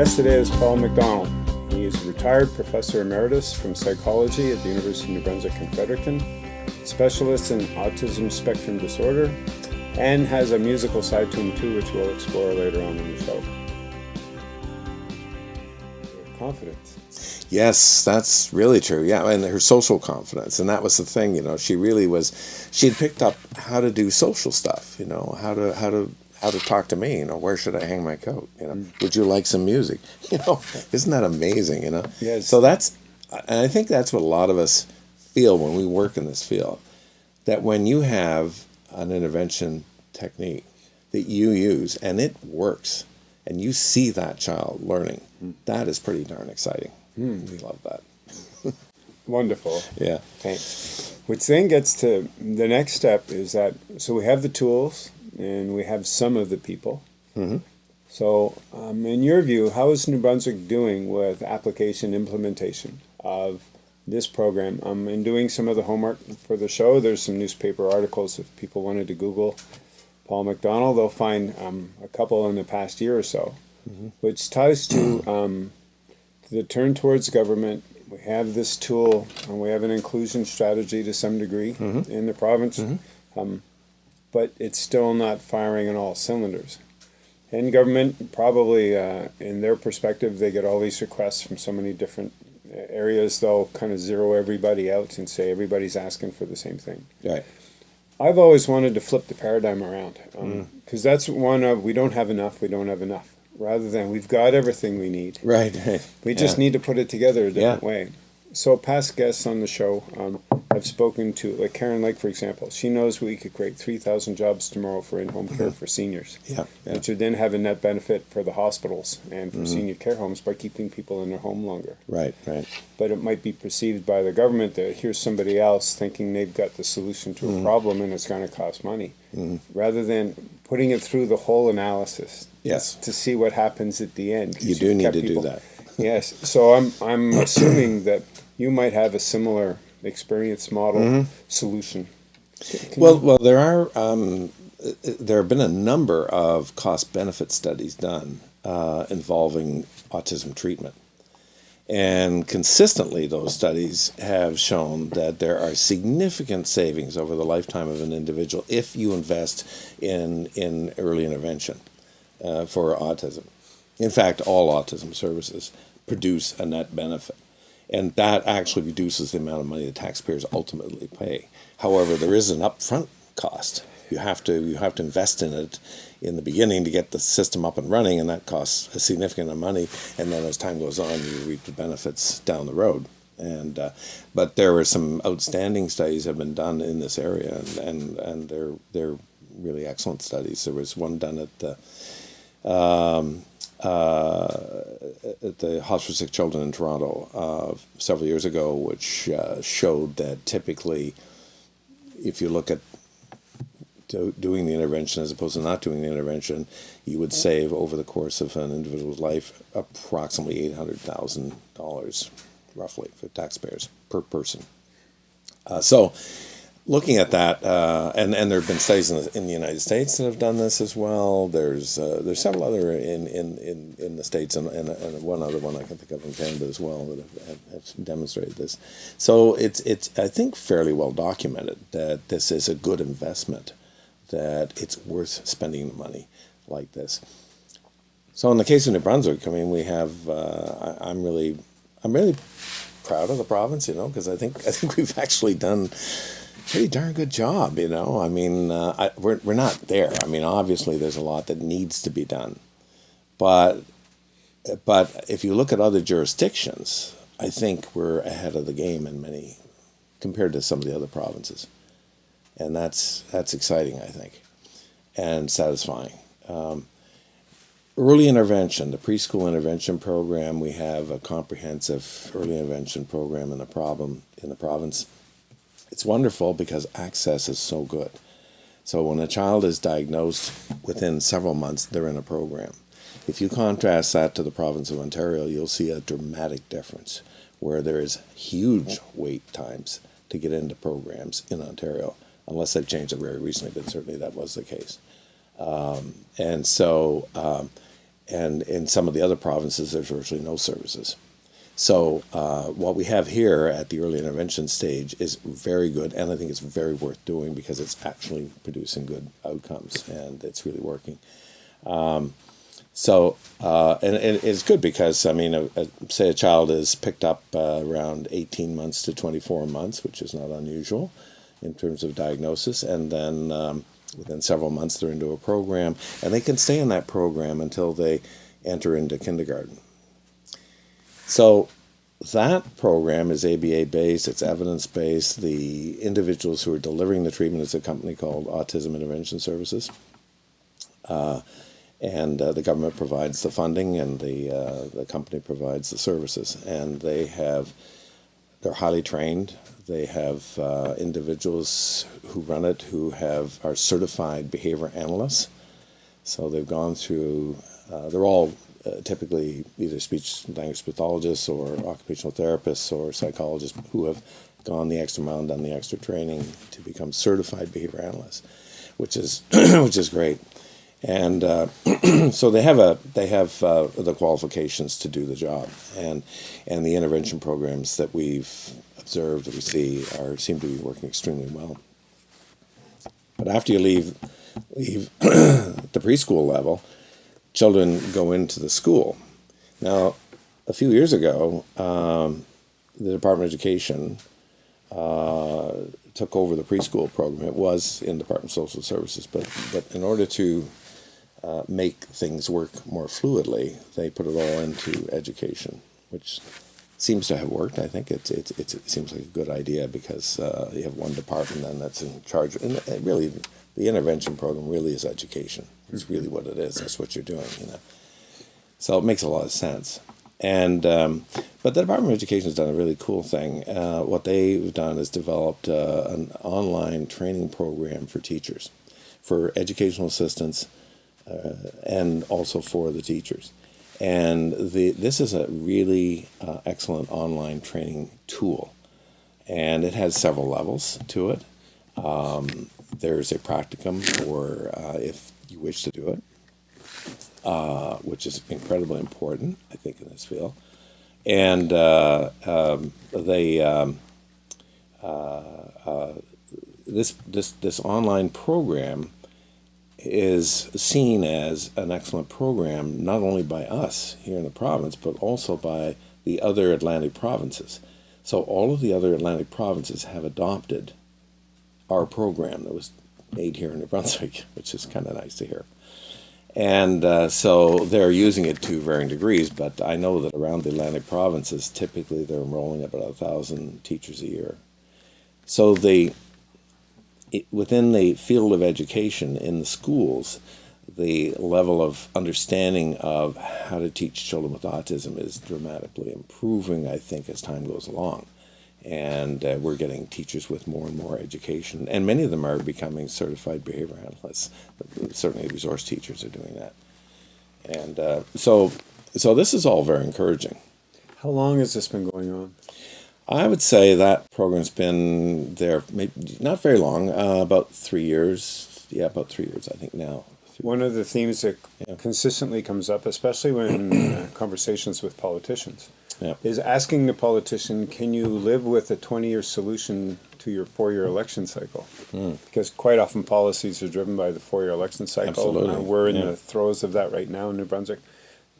guest today is Paul McDonald. He is a retired professor emeritus from psychology at the University of New Brunswick in Fredericton, specialist in autism spectrum disorder, and has a musical side to him too, which we'll explore later on in the show. Confidence. Yes, that's really true. Yeah, and her social confidence, and that was the thing. You know, she really was. She had picked up how to do social stuff. You know, how to how to how to talk to me. You know, where should I hang my coat? You know, mm. would you like some music? You know, isn't that amazing? You know. Yes. So that's, and I think that's what a lot of us feel when we work in this field, that when you have an intervention technique that you use and it works, and you see that child learning, mm. that is pretty darn exciting. Mm. We love that. Wonderful. Yeah. Thanks. Which then gets to the next step is that so we have the tools and we have some of the people. Mm-hmm. So, um, in your view, how is New Brunswick doing with application implementation of this program? Um, in doing some of the homework for the show, there's some newspaper articles if people wanted to Google Paul McDonald, they'll find um, a couple in the past year or so, mm-hmm. which ties to, um, the turn towards government. We have this tool, and we have an inclusion strategy to some degree mm-hmm. in the province. Mm-hmm. Um, but it's still not firing on all cylinders. And government, probably uh, in their perspective, they get all these requests from so many different areas, they'll kind of zero everybody out and say everybody's asking for the same thing. Right. I've always wanted to flip the paradigm around because um, mm. that's one of we don't have enough, we don't have enough. Rather than we've got everything we need. Right. We just yeah. need to put it together a different yeah. way. So past guests on the show, um, I've spoken to, like Karen Lake, for example. She knows we could create 3,000 jobs tomorrow for in-home care mm-hmm. for seniors. Yeah, yeah. Which would then have a net benefit for the hospitals and for mm-hmm. senior care homes by keeping people in their home longer. Right, right. But it might be perceived by the government that here's somebody else thinking they've got the solution to mm-hmm. a problem and it's going to cost money. Mm-hmm. Rather than putting it through the whole analysis. Yes. To see what happens at the end. You do need to people, do that. yes. So I'm, I'm assuming that you might have a similar experience model mm-hmm. solution. Can well, well, there are um, there have been a number of cost benefit studies done uh, involving autism treatment. And consistently, those studies have shown that there are significant savings over the lifetime of an individual if you invest in, in early intervention uh, for autism. In fact, all autism services produce a net benefit and that actually reduces the amount of money the taxpayers ultimately pay. However, there is an upfront cost. You have to you have to invest in it in the beginning to get the system up and running, and that costs a significant amount of money. And then as time goes on, you reap the benefits down the road. And uh, but there were some outstanding studies have been done in this area, and and, and they're they're really excellent studies. There was one done at the um, at the Hospital for Sick Children in Toronto uh, several years ago, which uh, showed that typically, if you look at do, doing the intervention as opposed to not doing the intervention, you would save over the course of an individual's life approximately eight hundred thousand dollars, roughly, for taxpayers per person. Uh, so looking at that, uh, and and there have been studies in the, in the, United States that have done this as well. There's uh, there's several other in in, in, in the states and, and, and, one other one I can think of in Canada as well that have, have, have, demonstrated this. So it's it's I think fairly well documented that this is a good investment, that it's worth spending the money like this. So in the case of New Brunswick, I mean we have uh, I, I'm really I'm really proud of the province, you know, because I think I think we've actually done pretty darn good job, you know. I mean, uh, I, we're we're not there. I mean, obviously, there's a lot that needs to be done, but but if you look at other jurisdictions, I think we're ahead of the game in many compared to some of the other provinces, and that's that's exciting, I think, and satisfying. Um, early intervention, the preschool intervention program, we have a comprehensive early intervention program in the problem in the province it's wonderful because access is so good. So when a child is diagnosed within several months, they're in a program. If you contrast that to the province of Ontario, you'll see a dramatic difference where there is huge wait times to get into programs in Ontario, unless they've changed it very recently, but certainly that was the case. Um, and so, um, and in some of the other provinces, there's virtually no services. So uh, what we have here at the early intervention stage is very good, and I think it's very worth doing because it's actually producing good outcomes and it's really working. Um, so uh, and, and, it's good because I mean, a, a, say a child is picked up uh, around 18 months to 24 months, which is not unusual in terms of diagnosis, and then um, within several months they're into a program, and they can stay in that program until they enter into kindergarten. So that program is ABA based, it's evidence based. The individuals who are delivering the treatment is a company called Autism Intervention Services. Uh, and uh, the government provides the funding and the, uh, the company provides the services. And they have, they're highly trained. They have uh, individuals who run it who have are certified behavior analysts. So they've gone through, uh, they're all uh, typically either speech language pathologists or occupational therapists or psychologists who have gone the extra mile and done the extra training to become certified behavior analysts, which is which is great. And uh, so they have a they have uh, the qualifications to do the job, and and the intervention programs that we've observed that we see are seem to be working extremely well. But after you leave leave the preschool level, children go into the school. Now, a few years ago, um, the Department of Education uh, took over the preschool program. It was in Department of Social Services, but but in order to uh, make things work more fluidly, they put it all into education, which seems to have worked. I think it's, it's, it seems like a good idea because uh, you have one department then that's in charge. And really, the intervention program really is education. It's really what it is. That's what you're doing, you know. So it makes a lot of sense. And um, but the Department of Education has done a really cool thing. Uh, what they've done is developed uh, an online training program for teachers, for educational assistants, uh, and also for the teachers. And the this is a really uh, excellent online training tool, and it has several levels to it. Um, there's a practicum for uh, if you wish to do it, uh, which is incredibly important, I think, in this field. And uh, um, they um, uh, uh, this this this online program is seen as an excellent program not only by us here in the province but also by the other Atlantic provinces. So all of the other Atlantic provinces have adopted our program that was made here in New Brunswick, which is kind of nice to hear. And uh, so they're using it to varying degrees, but I know that around the Atlantic provinces, typically they're enrolling about a thousand teachers a year. So the it, within the field of education in the schools, the level of understanding of how to teach children with autism is dramatically improving, I think, as time goes along and uh, we're getting teachers with more and more education, and many of them are becoming certified behavior analysts. Certainly, resource teachers are doing that, and uh, so so this is all very encouraging. How long has this been going on? I would say that program's been there, maybe not very long, uh, about three years. Yeah, about three years, I think now. One of the themes that yeah. consistently comes up, especially when uh, conversations with politicians, yeah. is asking the politician, can you live with a 20-year solution to your four-year election cycle? Mm. Because quite often policies are driven by the four-year election cycle. Absolutely. Uh, we're in yeah. the throes of that right now in New Brunswick.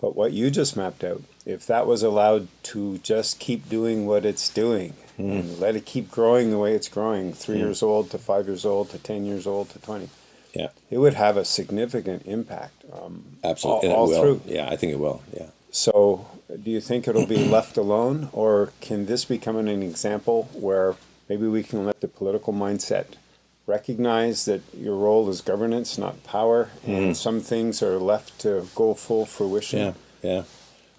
But what you just mapped out, if that was allowed to just keep doing what it's doing mm. and let it keep growing the way it's growing, three mm. years old to five years old to 10 years old to 20, yeah, it would have a significant impact. Um, Absolutely, all, all through. Yeah, I think it will. Yeah. So do you think it'll be left alone, or can this become an example where maybe we can let the political mindset recognize that your role is governance, not power, and mm. some things are left to go full fruition? Yeah, yeah.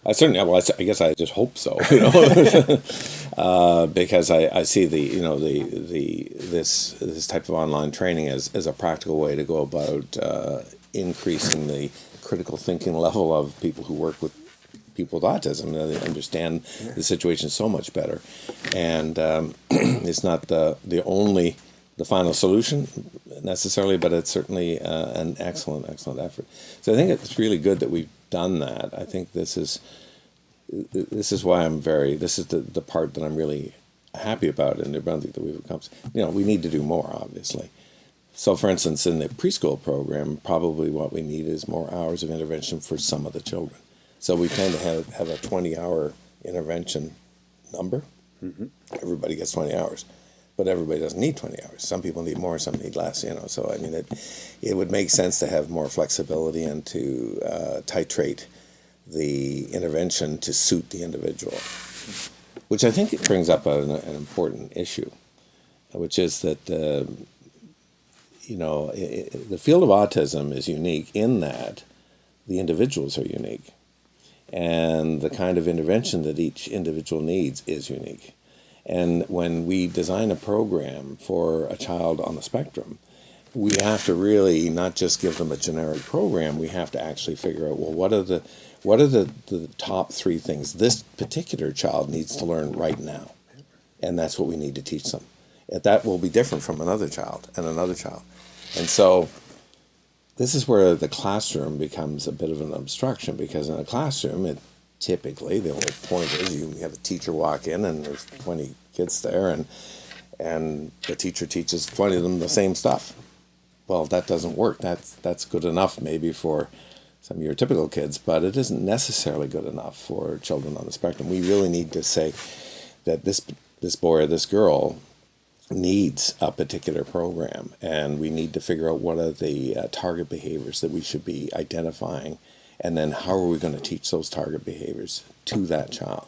I certainly, well, I guess I just hope so, you know, uh, because I, I see the, you know, the, the, this, this type of online training as, as a practical way to go about uh, increasing the critical thinking level of people who work with people with autism. They understand the situation so much better, and um, it's not the the only the final solution necessarily, but it's certainly uh, an excellent excellent effort. So I think it's really good that we've done that. I think this is this is why I'm very this is the, the part that I'm really happy about in New Brunswick that we've accomplished. You know, we need to do more, obviously. So, for instance, in the preschool program, probably what we need is more hours of intervention for some of the children. So we tend to have, have a 20 hour intervention number. Mm-hmm. Everybody gets 20 hours, but everybody doesn't need 20 hours. Some people need more, some need less, you know. So, I mean, it, it would make sense to have more flexibility and to uh, titrate the intervention to suit the individual, which I think it brings up an, an important issue, which is that. Uh, you know, it, the field of autism is unique in that the individuals are unique and the kind of intervention that each individual needs is unique. And when we design a program for a child on the spectrum, we have to really not just give them a generic program, we have to actually figure out well what are the what are the, the top three things this particular child needs to learn right now? And that's what we need to teach them. And That will be different from another child and another child. And so this is where the classroom becomes a bit of an obstruction because in a classroom, it typically the only point is you have a teacher walk in and there's 20 kids there and and the teacher teaches 20 of them the same stuff. Well, that doesn't work. That's that's good enough maybe for some of your typical kids, but it isn't necessarily good enough for children on the spectrum. We really need to say that this this boy or this girl needs a particular program, and we need to figure out what are the uh, target behaviors that we should be identifying, and then how are we going to teach those target behaviors to that child,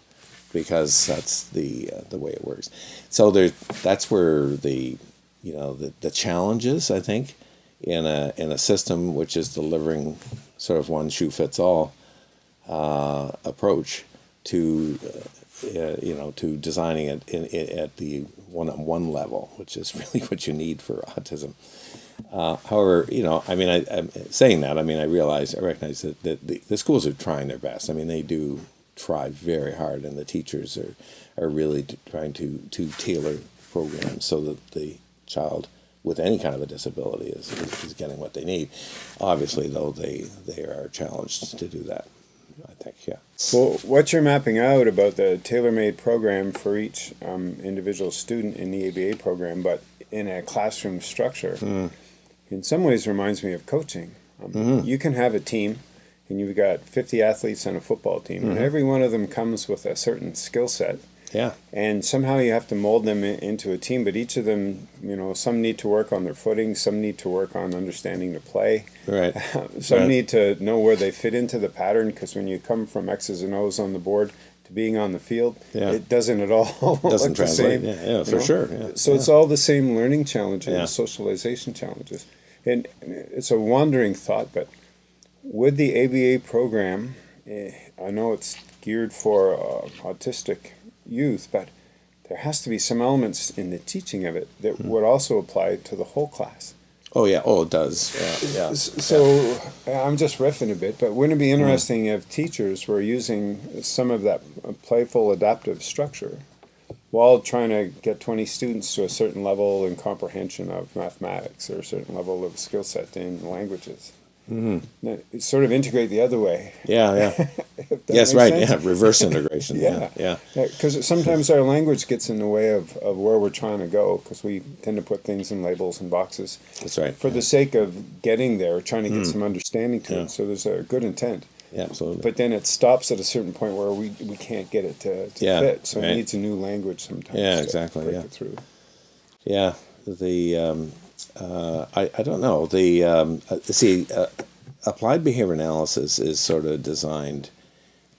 because that's the uh, the way it works. So there, that's where the you know the the challenges I think in a in a system which is delivering sort of one shoe fits all uh, approach to uh, you know, to designing it in, in, at the one-on-one level, which is really what you need for autism. Uh, however, you know, I mean, I, am saying that. I mean, I realize, I recognize that, that the, the, schools are trying their best. I mean, they do try very hard, and the teachers are are really trying to to tailor programs so that the child with any kind of a disability is, is, is getting what they need. Obviously, though, they they are challenged to do that. I think, yeah. Well, what you're mapping out about the tailor-made program for each um, individual student in the ABA program, but in a classroom structure, mm. in some ways reminds me of coaching. Um, mm-hmm. You can have a team, and you've got 50 athletes on a football team, mm-hmm. and every one of them comes with a certain skill set yeah. And somehow you have to mold them into a team, but each of them, you know, some need to work on their footing, some need to work on understanding the play. Right. some right. need to know where they fit into the pattern because when you come from X's and O's on the board to being on the field, yeah. it doesn't at all doesn't translate. the same. Yeah, yeah for know? sure. Yeah. So yeah. it's all the same learning challenges, yeah. socialization challenges. And it's a wandering thought, but with the ABA program, eh, I know it's geared for uh, autistic youth, but there has to be some elements in the teaching of it that mm. would also apply to the whole class. Oh yeah, oh it does. Yeah, yeah. So yeah. I'm just riffing a bit, but wouldn't it be hmm. interesting mm. if teachers were using some of that playful adaptive structure while trying to get 20 students to a certain level in comprehension of mathematics or a certain level of skill set in languages? Mm-hmm. Sort of integrate the other way. Yeah, yeah. yes, right. Sense. Yeah, reverse integration. yeah, yeah. Because yeah. sometimes our language gets in the way of, of where we're trying to go because we tend to put things in labels and boxes. That's right. For yeah. the sake of getting there, trying to get mm. some understanding to yeah. it. So there's a good intent. Yeah, absolutely. But then it stops at a certain point where we, we can't get it to, to yeah, fit. So right. it needs a new language sometimes. Yeah, exactly. yeah. through. Yeah. The um, uh, I, I don't know. The um, uh, see, uh, applied behavior analysis is sort of designed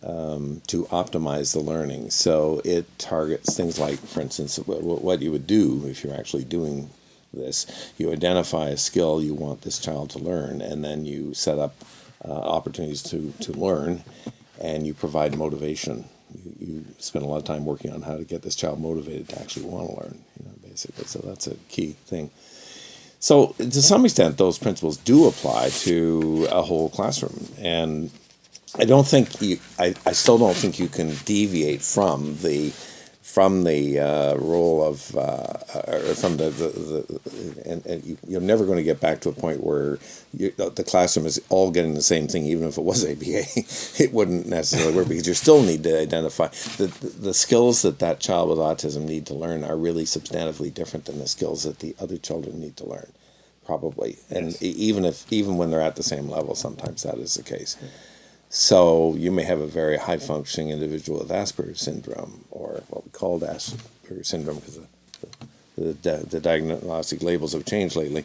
um, to optimize the learning. So it targets things like, for instance, what you would do if you're actually doing this. You identify a skill you want this child to learn, and then you set up uh, opportunities to, to learn, and you provide motivation. You, you spend a lot of time working on how to get this child motivated to actually want to learn, you know, basically. So that's a key thing. So to some extent, those principles do apply to a whole classroom, and I don't think you. I, I still don't think you can deviate from the from the uh, role of uh, or from the, the, the and, and you, you're never going to get back to a point where you, the classroom is all getting the same thing even if it was ABA it wouldn't necessarily work because you still need to identify the, the skills that that child with autism need to learn are really substantively different than the skills that the other children need to learn probably. And yes. even if even when they're at the same level sometimes that is the case so you may have a very high functioning individual with Asperger's syndrome, or what we called Asperger's syndrome because the, the, the, diagnostic labels have changed lately.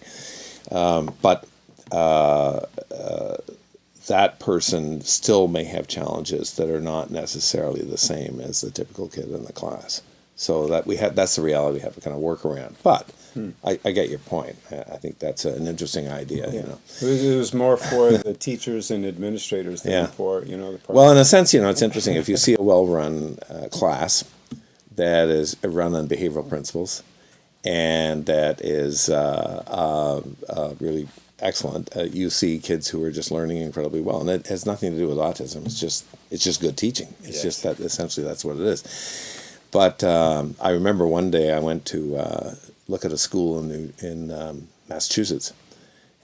Um, but uh, uh, that person still may have challenges that are not necessarily the same as the typical kid in the class. So that we have that's the reality we have to kind of work around. But Hmm. I, I get your point. I, think that's an interesting idea. Yeah. You know, it was more for the teachers and administrators than yeah. for you know. The well, in a sense, you know, it's interesting if you see a well-run uh, class that is run on behavioral principles and that is uh, uh, uh really excellent. Uh, you see kids who are just learning incredibly well, and it has nothing to do with autism. It's just it's just good teaching. It's yes. just that essentially that's what it is. But um, I remember one day I went to uh, look at a school in New, in um, Massachusetts,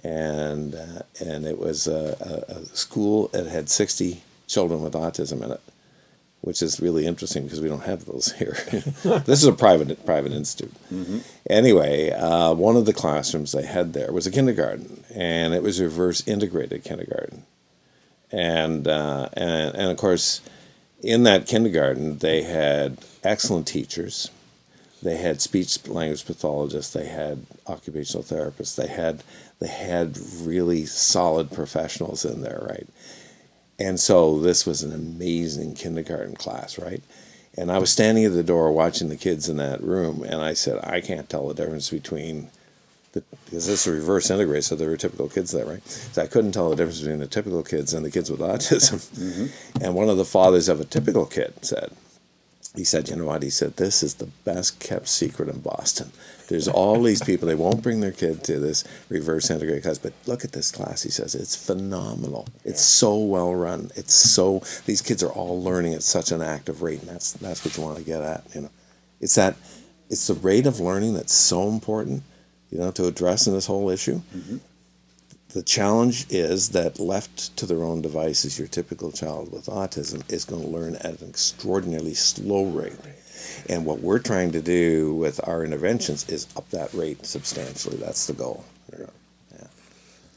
and uh, and it was a, a, a, school that had sixty children with autism in it, which is really interesting because we don't have those here. this is a private private institute. Mm-hmm. Anyway, uh, one of the classrooms they had there was a kindergarten, and it was reverse integrated kindergarten, and uh, and and of course, in that kindergarten they had excellent teachers they had speech language pathologists, they had occupational therapists, they had they had really solid professionals in there, right? And so this was an amazing kindergarten class, right? And I was standing at the door watching the kids in that room, and I said, I can't tell the difference between the, because this is reverse integrate, so there were typical kids there, right? So I couldn't tell the difference between the typical kids and the kids with autism. Mm-hmm. And one of the fathers of a typical kid said, he said, you know what? He said, this is the best kept secret in Boston. There's all these people, they won't bring their kid to this reverse integrated class, but look at this class. He says, it's phenomenal. It's so well run. It's so, these kids are all learning at such an active rate, and that's, that's what you want to get at, you know. It's that, it's the rate of learning that's so important, you know, to address in this whole issue. Mm-hmm. The challenge is that left to their own devices, your typical child with autism is going to learn at an extraordinarily slow rate. And what we're trying to do with our interventions is up that rate substantially. That's the goal. Yeah.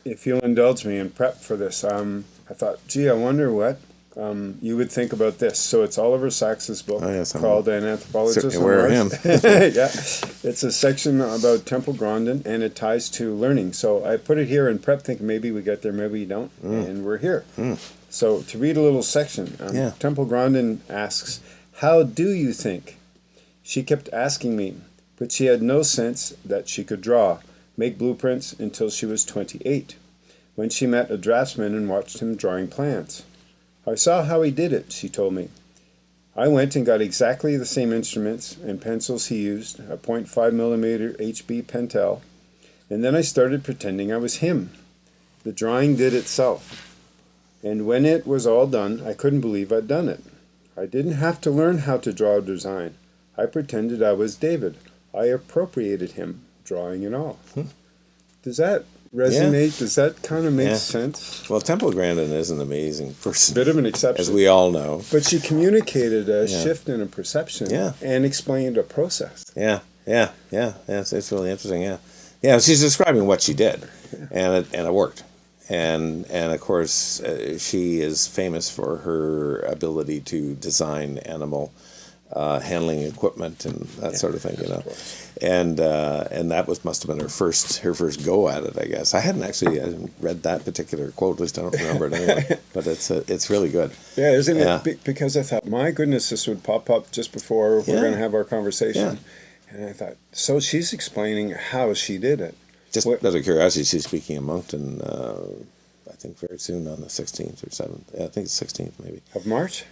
If you'll indulge me in prep for this, um, I thought, gee, I wonder what um, you would think about this. So it's Oliver Sacks's book oh, yes, called An Anthropologist. Aware of him. yeah, it's a section about Temple Grandin, and it ties to learning. So I put it here in prep, thinking maybe we get there, maybe we don't, mm. and we're here. Mm. So to read a little section, um, yeah. Temple Grandin asks, "How do you think?" She kept asking me, but she had no sense that she could draw, make blueprints until she was twenty-eight, when she met a draftsman and watched him drawing plans. I saw how he did it, she told me. I went and got exactly the same instruments and pencils he used, a .5 millimeter HB Pentel, and then I started pretending I was him. The drawing did itself. And when it was all done, I couldn't believe I'd done it. I didn't have to learn how to draw a design. I pretended I was David. I appropriated him, drawing and all. Hmm. Does that resonate? Yeah. Does that kind of make yeah. sense? Well, Temple Grandin is an amazing person. Bit of an exception. As we all know. But she communicated a yeah. shift in a perception yeah. and explained a process. Yeah, yeah, yeah. yeah it's, it's really interesting, yeah. Yeah, she's describing what she did, and it, and it worked. And, and of course, uh, she is famous for her ability to design animal uh, handling equipment and that yeah, sort of thing, you know. And uh, and that was must have been her first her first go at it, I guess. I hadn't actually I hadn't read that particular quote, at least I don't remember it anyway. but it's uh, it's really good. Yeah, isn't yeah. it? Because I thought, my goodness, this would pop up just before we're going to have our conversation, and I thought, so she's explaining how she did it. Just what, out of curiosity, she's speaking in Moncton. Uh, I think very soon on the 16th or 7th. Yeah, I think it's 16th maybe. Of March?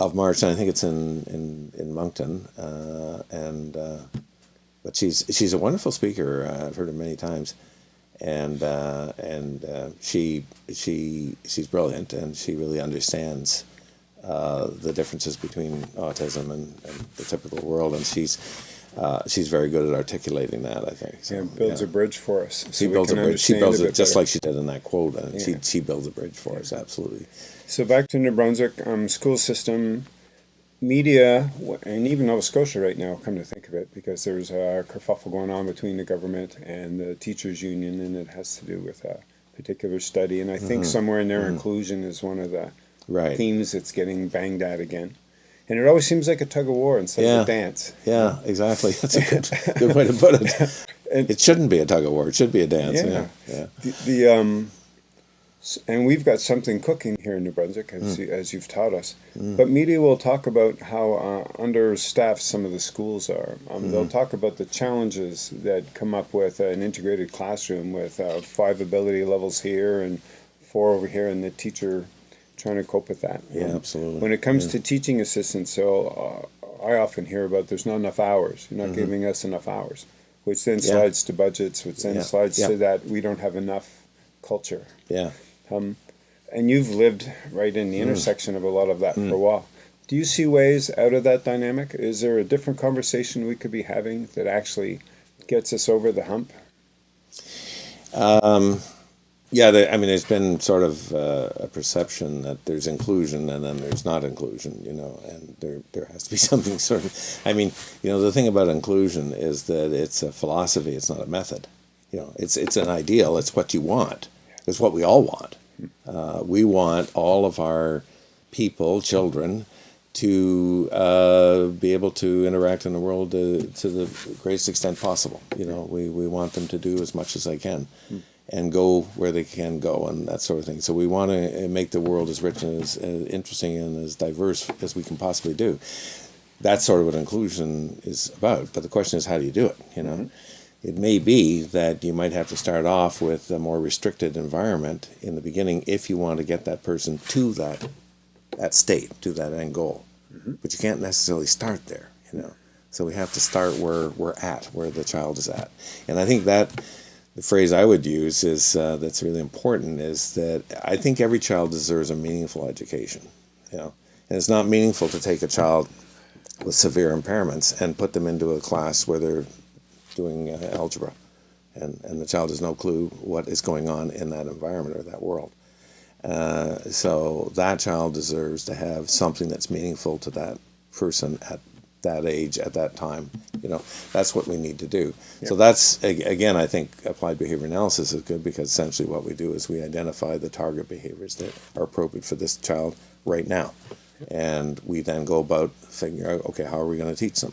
Of March, and I think it's in in in Moncton. Uh, and uh, but she's she's a wonderful speaker. Uh, I've heard her many times, and uh, and uh, she she she's brilliant, and she really understands uh, the differences between autism and, and, the typical world, and she's uh, she's very good at articulating that. I think. So, yeah, builds yeah. a bridge for us. So she builds a bridge. She builds it just better. like she did in that quote, and yeah. she she builds a bridge for us. Absolutely. So back to New Brunswick um, school system, media, and even Nova Scotia right now. Come to think of it, because there's a kerfuffle going on between the government and the teachers union, and it has to do with a particular study. And I think mm-hmm. somewhere in there, mm-hmm. inclusion is one of the right. themes that's getting banged at again. And it always seems like a tug of war instead yeah. of a dance. Yeah, exactly. That's a good, good way to put it. and, it shouldn't be a tug of war. It should be a dance. Yeah. yeah. The, the um, and we've got something cooking here in New Brunswick, as, mm. you, as you've taught us. Mm. But media will talk about how uh, understaffed some of the schools are. Um, mm. They'll talk about the challenges that come up with an integrated classroom with uh, five ability levels here and four over here, and the teacher trying to cope with that. Yeah, um, absolutely. When it comes yeah. to teaching assistants, so uh, I often hear about there's not enough hours. You're not mm-hmm. giving us enough hours, which then yeah. slides to budgets, which then yeah. slides to that we don't have enough culture. Yeah. Um, and you've lived right in the mm. intersection of a lot of that mm. for a while. Do you see ways out of that dynamic? Is there a different conversation we could be having that actually gets us over the hump? Um, yeah, I mean, there's been sort of uh, a perception that there's inclusion and then there's not inclusion, you know, and there there has to be something sort of. I mean, you know, the thing about inclusion is that it's a philosophy; it's not a method. You know, it's it's an ideal. It's what you want. It's what we all want. Uh, we want all of our people, children, to uh, be able to interact in the world to, to, the greatest extent possible. You know, we, we want them to do as much as they can and go where they can go and that sort of thing. So we want to uh, make the world as rich and as, as interesting and as diverse as we can possibly do. That's sort of what inclusion is about. But the question is, how do you do it? You know, mm-hmm. it may be that you might have to start off with a more restricted environment in the beginning if you want to get that person to that that state, to that end goal. Mm-hmm. But you can't necessarily start there. You know, so we have to start where we're at, where the child is at, and I think that the phrase I would use is uh, that's really important is that I think every child deserves a meaningful education. You know, and it's not meaningful to take a child with severe impairments and put them into a class where they're doing uh, algebra, and and the child has no clue what is going on in that environment or that world. Uh, so that child deserves to have something that's meaningful to that person at that age at that time. You know, that's what we need to do. Yeah. So that's again, I think applied behavior analysis is good because essentially what we do is we identify the target behaviors that are appropriate for this child right now, and we then go about figuring out okay, how are we going to teach them,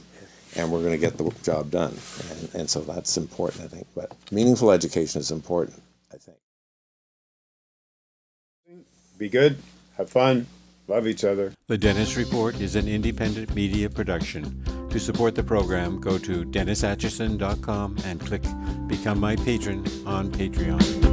and we're going to get the job done, and, and so that's important, I think. But meaningful education is important, I think. Be good. Have fun. Love each other. The Dennis Report is an independent media production. To support the program, go to DennisAtchison.com and click Become My Patron on Patreon.